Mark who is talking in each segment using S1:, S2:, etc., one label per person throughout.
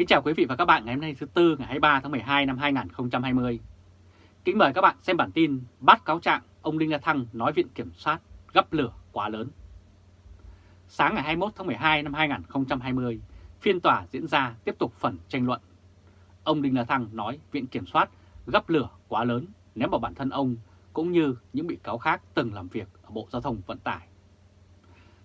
S1: Kính chào quý vị và các bạn ngày hôm nay thứ Tư ngày 23 tháng 12 năm 2020. Kính mời các bạn xem bản tin bắt cáo trạng ông Đinh La Thăng nói viện kiểm soát gấp lửa quá lớn. Sáng ngày 21 tháng 12 năm 2020, phiên tòa diễn ra tiếp tục phần tranh luận. Ông Đinh La Thăng nói viện kiểm soát gấp lửa quá lớn ném vào bản thân ông cũng như những bị cáo khác từng làm việc ở Bộ Giao thông Vận tải.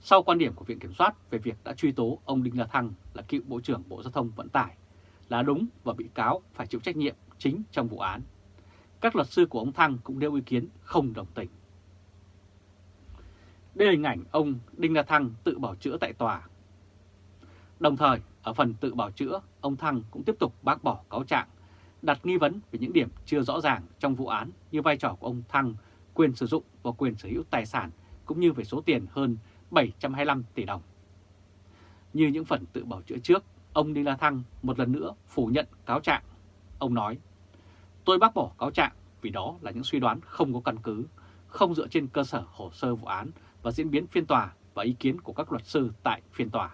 S1: Sau quan điểm của Viện Kiểm soát về việc đã truy tố ông Đinh La Thăng là cựu Bộ trưởng Bộ Giao thông Vận tải là đúng và bị cáo phải chịu trách nhiệm chính trong vụ án. Các luật sư của ông Thăng cũng nêu ý kiến không đồng tình. Đây là hình ảnh ông Đinh La Thăng tự bảo chữa tại tòa. Đồng thời, ở phần tự bảo chữa, ông Thăng cũng tiếp tục bác bỏ cáo trạng, đặt nghi vấn về những điểm chưa rõ ràng trong vụ án như vai trò của ông Thăng, quyền sử dụng và quyền sở hữu tài sản cũng như về số tiền hơn 725 tỷ đồng. Như những phần tự bảo chữa trước, ông Đinh La Thăng một lần nữa phủ nhận cáo trạng. Ông nói, tôi bác bỏ cáo trạng vì đó là những suy đoán không có căn cứ, không dựa trên cơ sở hồ sơ vụ án và diễn biến phiên tòa và ý kiến của các luật sư tại phiên tòa.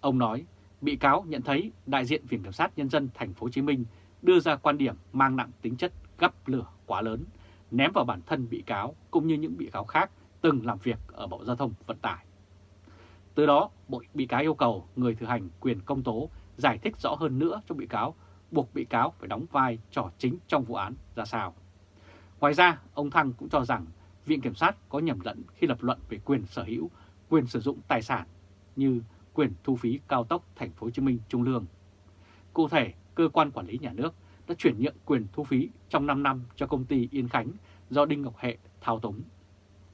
S1: Ông nói, bị cáo nhận thấy đại diện Viện Kiểm sát Nhân dân thành phố Hồ Chí Minh đưa ra quan điểm mang nặng tính chất gấp lửa quá lớn, ném vào bản thân bị cáo cũng như những bị cáo khác từng làm việc ở Bộ Giao thông Vận tải. Từ đó, bộ bị cáo yêu cầu người thực hành quyền công tố giải thích rõ hơn nữa cho bị cáo, buộc bị cáo phải đóng vai trò chính trong vụ án ra sao. Ngoài ra, ông Thăng cũng cho rằng Viện Kiểm sát có nhầm lẫn khi lập luận về quyền sở hữu, quyền sử dụng tài sản như quyền thu phí cao tốc Thành phố Hồ Chí Minh Trung Lương. Cụ thể, cơ quan quản lý nhà nước đã chuyển nhượng quyền thu phí trong 5 năm cho công ty Yên Khánh do Đinh Ngọc Hệ thao túng.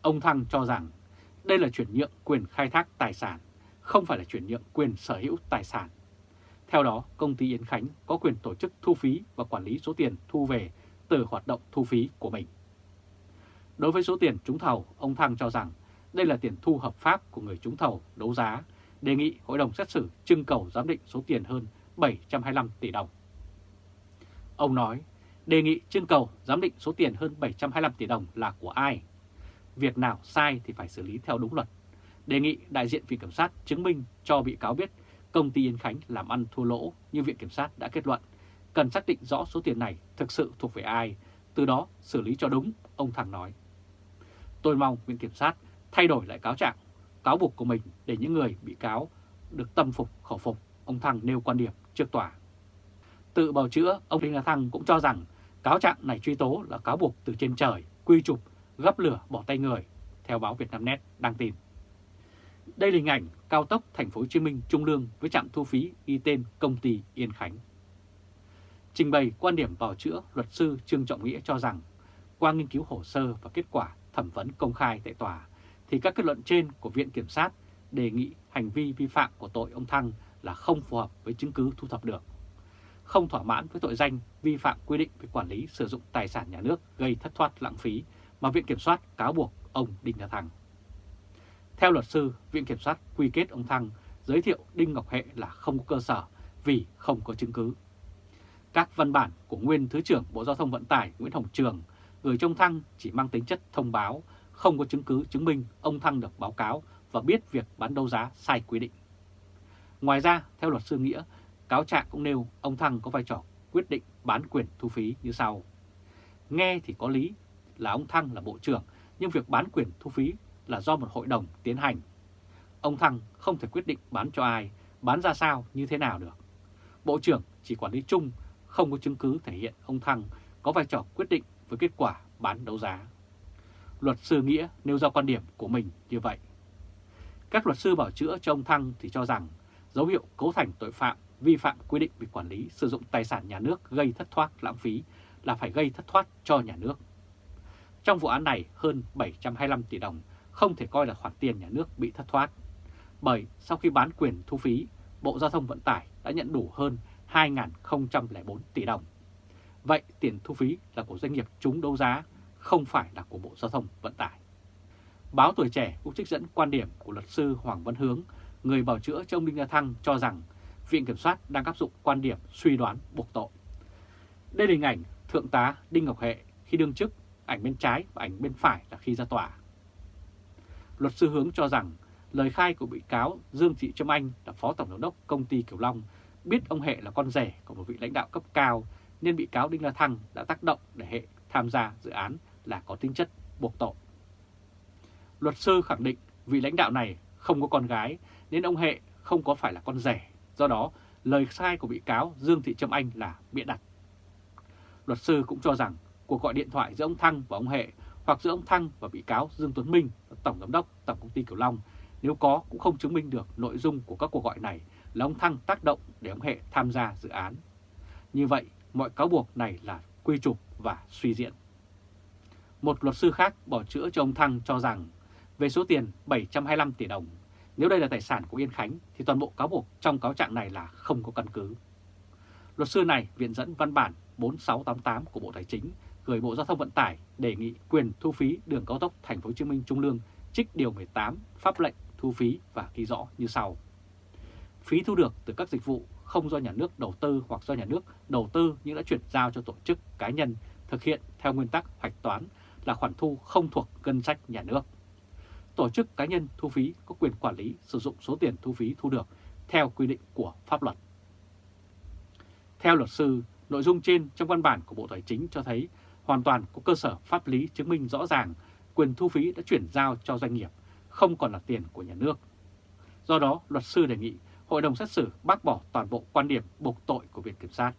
S1: Ông Thăng cho rằng đây là chuyển nhượng quyền khai thác tài sản, không phải là chuyển nhượng quyền sở hữu tài sản. Theo đó, công ty Yến Khánh có quyền tổ chức thu phí và quản lý số tiền thu về từ hoạt động thu phí của mình. Đối với số tiền trúng thầu, ông Thăng cho rằng đây là tiền thu hợp pháp của người trúng thầu đấu giá, đề nghị Hội đồng xét xử trưng cầu giám định số tiền hơn 725 tỷ đồng. Ông nói, đề nghị trưng cầu giám định số tiền hơn 725 tỷ đồng là của ai? Việc nào sai thì phải xử lý theo đúng luật. Đề nghị đại diện Viện Kiểm sát chứng minh cho bị cáo biết công ty Yên Khánh làm ăn thua lỗ như Viện Kiểm sát đã kết luận, cần xác định rõ số tiền này thực sự thuộc về ai, từ đó xử lý cho đúng, ông Thằng nói. Tôi mong Viện Kiểm sát thay đổi lại cáo trạng, cáo buộc của mình để những người bị cáo được tâm phục khẩu phục, ông Thăng nêu quan điểm trước tòa. Tự bào chữa, ông Đinh La Thăng cũng cho rằng cáo trạng này truy tố là cáo buộc từ trên trời, quy chụp gấp lửa bỏ tay người, theo báo Vietnamnet đăng tin. Đây là hình ảnh cao tốc thành phố Hồ Chí Minh Trung Lương với trạm thu phí ghi tên công ty Yên Khánh. Trình bày quan điểm vào chữa, luật sư Trương Trọng Nghĩa cho rằng qua nghiên cứu hồ sơ và kết quả thẩm vấn công khai tại tòa thì các kết luận trên của Viện Kiểm sát đề nghị hành vi vi phạm của tội ông Thăng là không phù hợp với chứng cứ thu thập được. Không thỏa mãn với tội danh vi phạm quy định về quản lý sử dụng tài sản nhà nước gây thất thoát lãng phí mà Viện Kiểm soát cáo buộc ông Đinh La Thăng. Theo luật sư, Viện Kiểm soát quy kết ông Thăng giới thiệu Đinh Ngọc Hệ là không có cơ sở vì không có chứng cứ. Các văn bản của nguyên Thứ trưởng Bộ Giao thông Vận tải Nguyễn Hồng Trường gửi trong Thăng chỉ mang tính chất thông báo, không có chứng cứ chứng minh ông Thăng được báo cáo và biết việc bán đấu giá sai quy định. Ngoài ra, theo luật sư Nghĩa, cáo trạng cũng nêu ông Thăng có vai trò quyết định bán quyền thu phí như sau. Nghe thì có lý là ông Thăng là bộ trưởng, nhưng việc bán quyền thu phí là do một hội đồng tiến hành. Ông Thăng không thể quyết định bán cho ai, bán ra sao, như thế nào được. Bộ trưởng chỉ quản lý chung, không có chứng cứ thể hiện ông Thăng có vai trò quyết định với kết quả bán đấu giá. Luật sư Nghĩa nêu ra quan điểm của mình như vậy. Các luật sư bảo chữa cho ông Thăng thì cho rằng dấu hiệu cấu thành tội phạm vi phạm quy định về quản lý sử dụng tài sản nhà nước gây thất thoát lãng phí là phải gây thất thoát cho nhà nước. Trong vụ án này, hơn 725 tỷ đồng không thể coi là khoản tiền nhà nước bị thất thoát. Bởi sau khi bán quyền thu phí, Bộ Giao thông Vận tải đã nhận đủ hơn 2.004 tỷ đồng. Vậy tiền thu phí là của doanh nghiệp trúng đấu giá, không phải là của Bộ Giao thông Vận tải. Báo Tuổi Trẻ cũng trích dẫn quan điểm của luật sư Hoàng Văn Hướng, người bảo chữa cho ông Đinh La Thăng cho rằng Viện Kiểm soát đang áp dụng quan điểm suy đoán buộc tội. Đây là hình ảnh Thượng tá Đinh Ngọc Hệ khi đương chức ảnh bên trái và ảnh bên phải là khi ra tòa. Luật sư Hướng cho rằng lời khai của bị cáo Dương Thị Trâm Anh là Phó Tổng giám đốc Công ty Kiều Long biết ông Hệ là con rể của một vị lãnh đạo cấp cao nên bị cáo Đinh La Thăng đã tác động để Hệ tham gia dự án là có tính chất buộc tội. Luật sư khẳng định vị lãnh đạo này không có con gái nên ông Hệ không có phải là con rể, do đó lời sai của bị cáo Dương Thị Trâm Anh là bịa đặt. Luật sư cũng cho rằng cuộc gọi điện thoại giữa ông Thăng và ông Hệ hoặc giữa ông Thăng và bị cáo Dương Tuấn Minh, Tổng Giám đốc Tổng Công ty Kiều Long, nếu có cũng không chứng minh được nội dung của các cuộc gọi này là ông Thăng tác động để ông Hệ tham gia dự án. Như vậy, mọi cáo buộc này là quy trục và suy diễn. Một luật sư khác bỏ chữa cho ông Thăng cho rằng về số tiền 725 tỷ đồng, nếu đây là tài sản của Yên Khánh thì toàn bộ cáo buộc trong cáo trạng này là không có căn cứ. Luật sư này viện dẫn văn bản 4688 của Bộ Tài chính gửi Bộ Giao thông Vận tải đề nghị quyền thu phí đường cao tốc Thành phố Hồ Chí Minh Trung Lương trích điều 18 pháp lệnh thu phí và ghi rõ như sau. Phí thu được từ các dịch vụ không do nhà nước đầu tư hoặc do nhà nước đầu tư nhưng đã chuyển giao cho tổ chức cá nhân thực hiện theo nguyên tắc hoạch toán là khoản thu không thuộc ngân sách nhà nước. Tổ chức cá nhân thu phí có quyền quản lý sử dụng số tiền thu phí thu được theo quy định của pháp luật. Theo luật sư, nội dung trên trong văn bản của Bộ Tài chính cho thấy hoàn toàn có cơ sở pháp lý chứng minh rõ ràng quyền thu phí đã chuyển giao cho doanh nghiệp, không còn là tiền của nhà nước. Do đó, luật sư đề nghị Hội đồng xét xử bác bỏ toàn bộ quan điểm buộc tội của Viện Kiểm sát.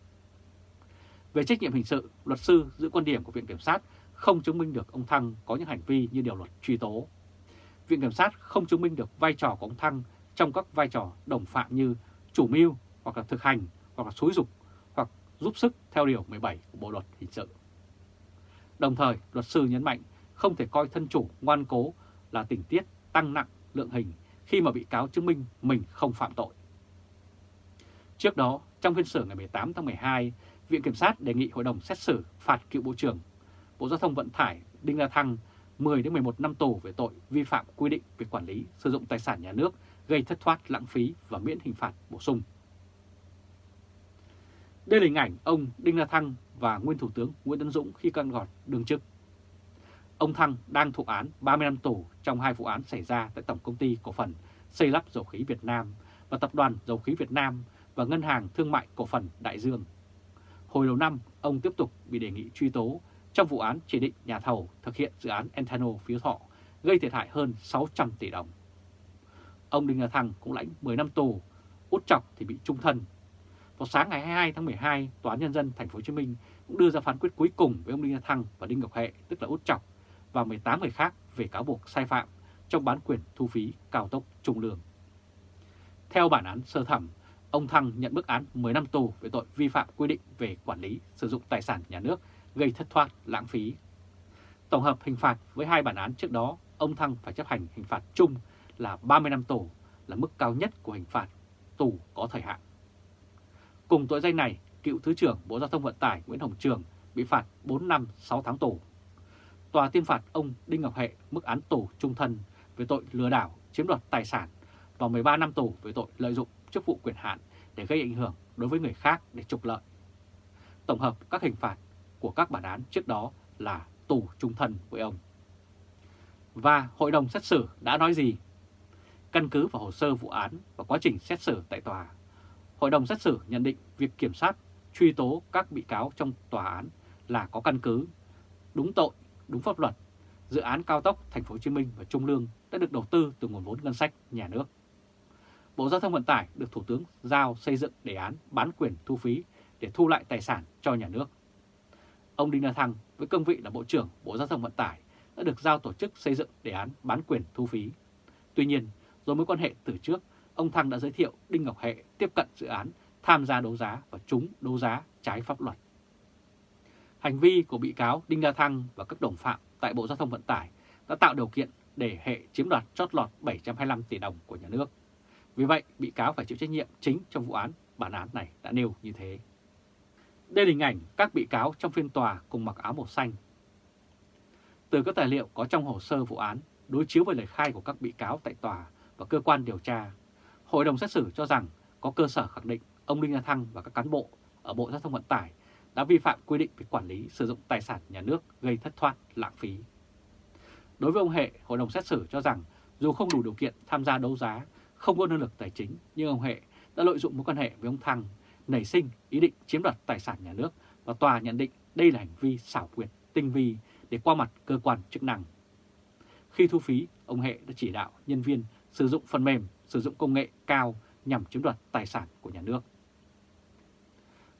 S1: Về trách nhiệm hình sự, luật sư giữ quan điểm của Viện Kiểm sát không chứng minh được ông Thăng có những hành vi như điều luật truy tố. Viện Kiểm sát không chứng minh được vai trò của ông Thăng trong các vai trò đồng phạm như chủ mưu hoặc là thực hành hoặc là xúi dục hoặc giúp sức theo điều 17 của Bộ Luật Hình sự. Đồng thời, luật sư nhấn mạnh không thể coi thân chủ ngoan cố là tình tiết tăng nặng lượng hình khi mà bị cáo chứng minh mình không phạm tội. Trước đó, trong phiên xử ngày 18 tháng 12, Viện Kiểm sát đề nghị Hội đồng xét xử phạt cựu Bộ trưởng Bộ Giao thông Vận tải Đinh La Thăng 10 đến 11 năm tù về tội vi phạm quy định về quản lý sử dụng tài sản nhà nước gây thất thoát lãng phí và miễn hình phạt bổ sung. Đây là hình ảnh ông Đinh La Thăng và nguyên Thủ tướng Nguyễn Tấn Dũng khi căn gọt đương chức. Ông Thăng đang thụ án 30 năm tù trong hai vụ án xảy ra tại Tổng Công ty Cổ phần Xây lắp Dầu khí Việt Nam và Tập đoàn Dầu khí Việt Nam và Ngân hàng Thương mại Cổ phần Đại Dương. Hồi đầu năm, ông tiếp tục bị đề nghị truy tố trong vụ án chỉ định nhà thầu thực hiện dự án Entano phiếu Thọ gây thiệt hại hơn 600 tỷ đồng. Ông Đinh La Thăng cũng lãnh 10 năm tù, út chọc thì bị trung thân. Vào sáng ngày 22 tháng 12, Tòa án Nhân dân Thành phố Hồ Chí Minh cũng đưa ra phán quyết cuối cùng với ông Đinh La Thăng và Đinh Ngọc Hệ, tức là út chọc, và 18 người khác về cáo buộc sai phạm trong bán quyền thu phí cao tốc Trung Lương. Theo bản án sơ thẩm, ông Thăng nhận bức án 10 năm tù về tội vi phạm quy định về quản lý sử dụng tài sản nhà nước gây thất thoát lãng phí. Tổng hợp hình phạt với hai bản án trước đó, ông Thăng phải chấp hành hình phạt chung là 30 năm tù là mức cao nhất của hình phạt tù có thời hạn. Cùng tội danh này, cựu Thứ trưởng Bộ Giao thông Vận tải Nguyễn Hồng Trường bị phạt 4 năm 6 tháng tù. Tòa tuyên phạt ông Đinh Ngọc Hệ mức án tù trung thân về tội lừa đảo, chiếm đoạt tài sản và 13 năm tù về tội lợi dụng chức vụ quyền hạn để gây ảnh hưởng đối với người khác để trục lợi. Tổng hợp các hình phạt của các bản án trước đó là tù trung thân với ông. Và Hội đồng xét xử đã nói gì? Căn cứ vào hồ sơ vụ án và quá trình xét xử tại tòa, Hội đồng xét xử nhận định việc kiểm sát truy tố các bị cáo trong tòa án là có căn cứ, đúng tội, đúng pháp luật. Dự án cao tốc Thành phố Hồ Chí Minh và Trung Lương đã được đầu tư từ nguồn vốn ngân sách nhà nước. Bộ Giao thông Vận tải được Thủ tướng giao xây dựng đề án bán quyền thu phí để thu lại tài sản cho nhà nước. Ông Đinh La Thăng với cương vị là Bộ trưởng Bộ Giao thông Vận tải đã được giao tổ chức xây dựng đề án bán quyền thu phí. Tuy nhiên, do mối quan hệ từ trước, ông Thăng đã giới thiệu Đinh Ngọc Hệ tiếp cận dự án, tham gia đấu giá và trúng đấu giá trái pháp luật. Hành vi của bị cáo Đinh La Thăng và các đồng phạm tại Bộ Giao thông Vận tải đã tạo điều kiện để Hệ chiếm đoạt chót lọt 725 tỷ đồng của nhà nước. Vì vậy, bị cáo phải chịu trách nhiệm chính trong vụ án, bản án này đã nêu như thế. Đây là hình ảnh các bị cáo trong phiên tòa cùng mặc áo màu xanh. Từ các tài liệu có trong hồ sơ vụ án, đối chiếu với lời khai của các bị cáo tại tòa và cơ quan điều tra, Hội đồng xét xử cho rằng có cơ sở khẳng định ông Đinh La Thăng và các cán bộ ở Bộ Giao thông Vận tải đã vi phạm quy định về quản lý sử dụng tài sản nhà nước gây thất thoát lãng phí. Đối với ông Hệ, Hội đồng xét xử cho rằng dù không đủ điều kiện tham gia đấu giá, không có năng lực tài chính, nhưng ông Hệ đã lợi dụng mối quan hệ với ông Thăng, nảy sinh ý định chiếm đoạt tài sản nhà nước và tòa nhận định đây là hành vi xảo quyệt, tinh vi để qua mặt cơ quan chức năng. Khi thu phí, ông Hệ đã chỉ đạo nhân viên sử dụng phần mềm, sử dụng công nghệ cao nhằm chiếm đoạt tài sản của nhà nước.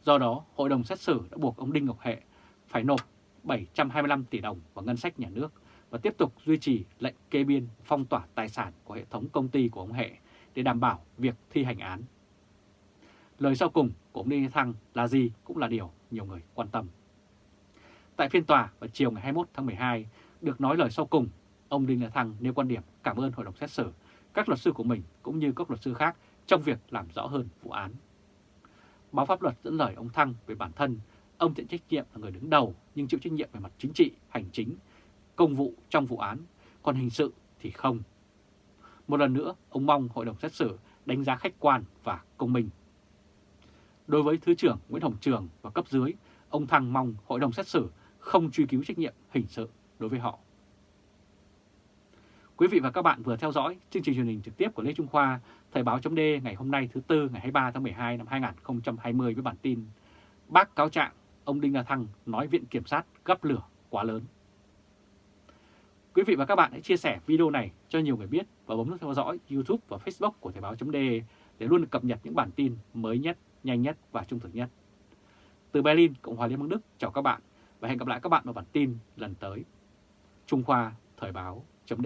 S1: Do đó, Hội đồng xét xử đã buộc ông Đinh Ngọc Hệ phải nộp 725 tỷ đồng vào ngân sách nhà nước và tiếp tục duy trì lệnh kê biên phong tỏa tài sản của hệ thống công ty của ông Hệ để đảm bảo việc thi hành án. Lời sau cùng của ông Đinh Thăng là gì cũng là điều nhiều người quan tâm. Tại phiên tòa vào chiều ngày 21 tháng 12, được nói lời sau cùng, ông Đinh La Thăng nêu quan điểm cảm ơn hội đồng xét xử, các luật sư của mình cũng như các luật sư khác trong việc làm rõ hơn vụ án. Báo pháp luật dẫn lời ông Thăng về bản thân, ông nhận trách nhiệm là người đứng đầu nhưng chịu trách nhiệm về mặt chính trị, hành chính, công vụ trong vụ án, còn hình sự thì không. Một lần nữa, ông mong hội đồng xét xử đánh giá khách quan và công minh. Đối với Thứ trưởng Nguyễn Hồng Trường và cấp dưới, ông Thăng mong hội đồng xét xử không truy cứu trách nhiệm hình sự đối với họ. Quý vị và các bạn vừa theo dõi chương trình truyền hình trực tiếp của Lê Trung Khoa, Thời báo chấm ngày hôm nay thứ Tư ngày 23 tháng 12 năm 2020 với bản tin Bác cáo trạng ông Đinh La Thăng nói Viện Kiểm sát gấp lửa quá lớn. Quý vị và các bạn hãy chia sẻ video này cho nhiều người biết và bấm nút theo dõi YouTube và Facebook của Thời báo chấm để luôn cập nhật những bản tin mới nhất, nhanh nhất và trung thực nhất. Từ Berlin, Cộng hòa Liên bang Đức, chào các bạn và hẹn gặp lại các bạn vào bản tin lần tới. Trung Khoa Thời báo chấm